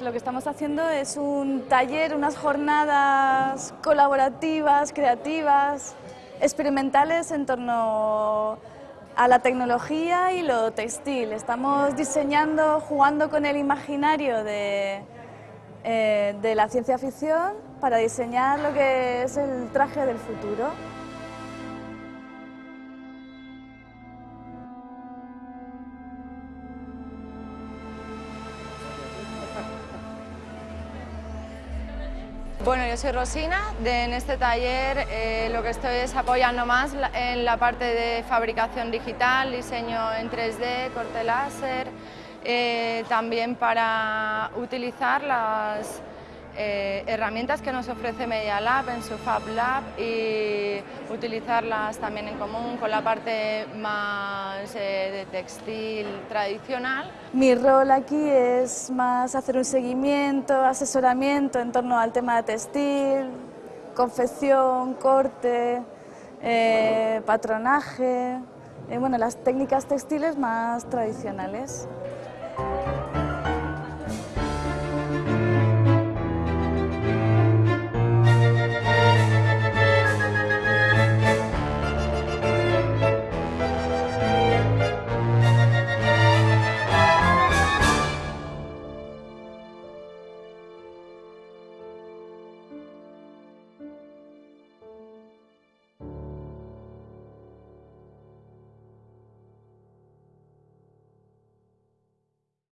Lo que estamos haciendo es un taller, unas jornadas colaborativas, creativas, experimentales en torno a la tecnología y lo textil. Estamos diseñando, jugando con el imaginario de, eh, de la ciencia ficción para diseñar lo que es el traje del futuro. Bueno, yo soy Rosina, en este taller eh, lo que estoy es apoyando más en la parte de fabricación digital, diseño en 3D, corte láser, eh, también para utilizar las eh, herramientas que nos ofrece Media Lab en su Fab Lab y utilizarlas también en común con la parte más eh, de textil tradicional. Mi rol aquí es más hacer un seguimiento, asesoramiento en torno al tema de textil, confección, corte, eh, patronaje, bueno, las técnicas textiles más tradicionales.